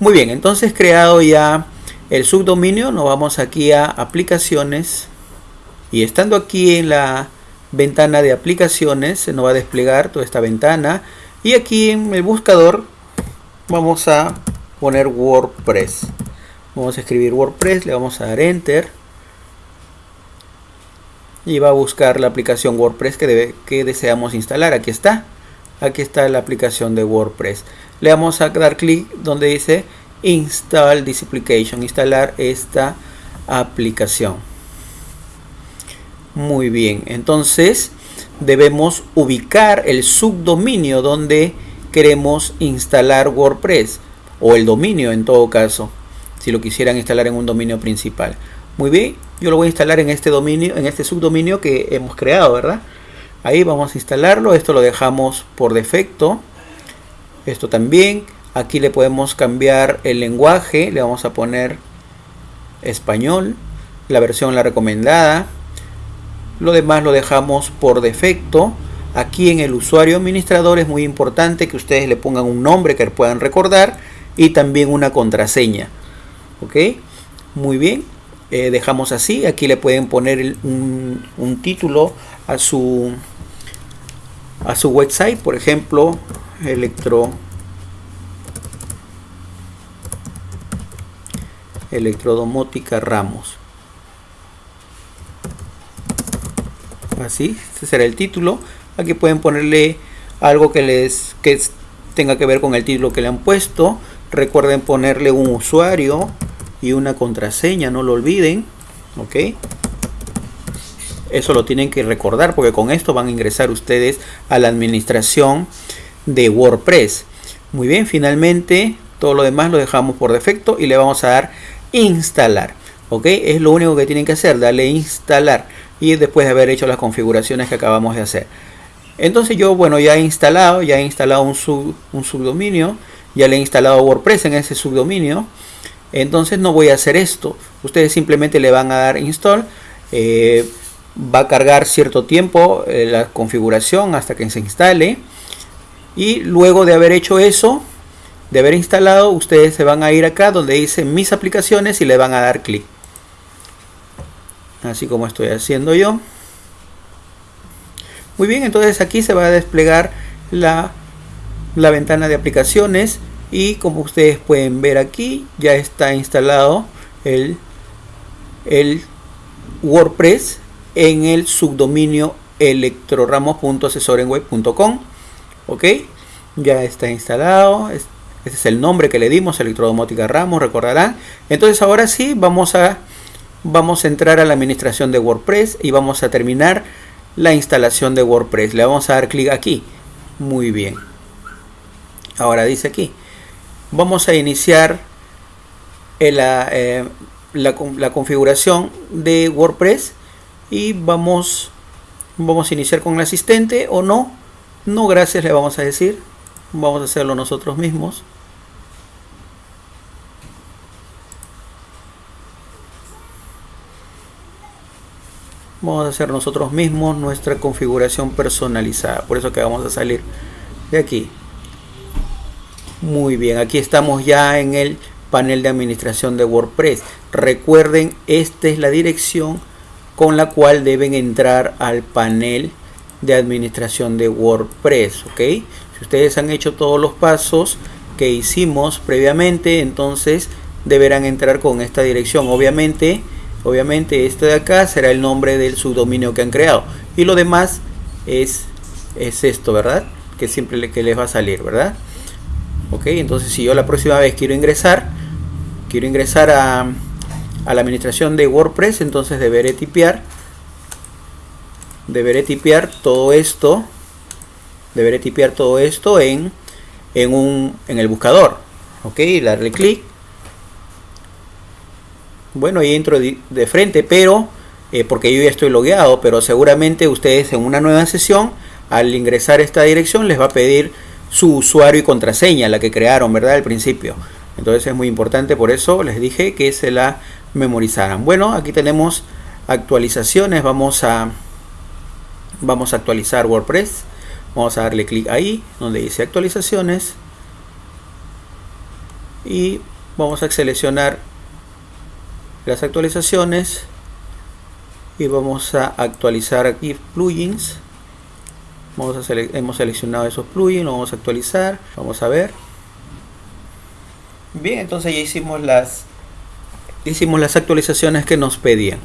Muy bien, entonces creado ya el subdominio, nos vamos aquí a aplicaciones y estando aquí en la ventana de aplicaciones se nos va a desplegar toda esta ventana y aquí en el buscador vamos a poner WordPress. Vamos a escribir WordPress, le vamos a dar Enter y va a buscar la aplicación WordPress que, que deseamos instalar. Aquí está. Aquí está la aplicación de WordPress. Le vamos a dar clic donde dice Install this application, instalar esta aplicación. Muy bien, entonces debemos ubicar el subdominio donde queremos instalar WordPress o el dominio en todo caso, si lo quisieran instalar en un dominio principal. Muy bien, yo lo voy a instalar en este dominio, en este subdominio que hemos creado, ¿verdad? Ahí vamos a instalarlo, esto lo dejamos por defecto. Esto también, aquí le podemos cambiar el lenguaje, le vamos a poner español, la versión la recomendada. Lo demás lo dejamos por defecto. Aquí en el usuario administrador es muy importante que ustedes le pongan un nombre que puedan recordar y también una contraseña. ¿Ok? Muy bien. Eh, dejamos así. Aquí le pueden poner un, un, título a su, a su website. Por ejemplo, electro electrodomótica Ramos. Así, este será el título. Aquí pueden ponerle algo que les que tenga que ver con el título que le han puesto. Recuerden ponerle un usuario y una contraseña, no lo olviden. Ok. Eso lo tienen que recordar porque con esto van a ingresar ustedes a la administración de WordPress. Muy bien, finalmente todo lo demás lo dejamos por defecto y le vamos a dar instalar. Ok, es lo único que tienen que hacer, darle instalar y después de haber hecho las configuraciones que acabamos de hacer. Entonces yo, bueno, ya he instalado, ya he instalado un, un subdominio, ya le he instalado WordPress en ese subdominio. Entonces no voy a hacer esto. Ustedes simplemente le van a dar install. Eh, va a cargar cierto tiempo eh, la configuración hasta que se instale. Y luego de haber hecho eso, de haber instalado, ustedes se van a ir acá donde dice mis aplicaciones y le van a dar clic. Así como estoy haciendo yo. Muy bien, entonces aquí se va a desplegar la, la ventana de aplicaciones y como ustedes pueden ver aquí ya está instalado el, el WordPress en el subdominio electroramos.asesorenweb.com ok ya está instalado este es el nombre que le dimos electrodomótica ramos recordarán. Entonces ahora sí vamos a vamos a entrar a la administración de WordPress y vamos a terminar la instalación de WordPress. Le vamos a dar clic aquí. Muy bien. Ahora dice aquí vamos a iniciar eh, la, la, configuración de WordPress y vamos, vamos a iniciar con el asistente o no. No gracias le vamos a decir. Vamos a hacerlo nosotros mismos. Vamos a hacer nosotros mismos nuestra configuración personalizada. Por eso que vamos a salir de aquí. Muy bien, aquí estamos ya en el panel de administración de WordPress. Recuerden, esta es la dirección con la cual deben entrar al panel de administración de WordPress. ¿ok? Si ustedes han hecho todos los pasos que hicimos previamente, entonces deberán entrar con esta dirección. Obviamente, obviamente este de acá será el nombre del subdominio que han creado. Y lo demás es, es esto, ¿verdad? Que siempre que les va a salir, ¿verdad? ok entonces si yo la próxima vez quiero ingresar quiero ingresar a, a la administración de WordPress entonces deberé tipear deberé tipear todo esto deberé tipear todo esto en en un en el buscador ok darle clic bueno ahí entro de frente pero eh, porque yo ya estoy logueado pero seguramente ustedes en una nueva sesión al ingresar esta dirección les va a pedir su usuario y contraseña, la que crearon, ¿verdad? Al principio. Entonces es muy importante, por eso les dije que se la memorizaran. Bueno, aquí tenemos actualizaciones, vamos a, vamos a actualizar WordPress. Vamos a darle clic ahí, donde dice actualizaciones. y vamos a seleccionar las actualizaciones y vamos a actualizar aquí plugins vamos a hemos seleccionado esos plugins vamos a actualizar vamos a ver bien entonces ya hicimos las hicimos las actualizaciones que nos pedían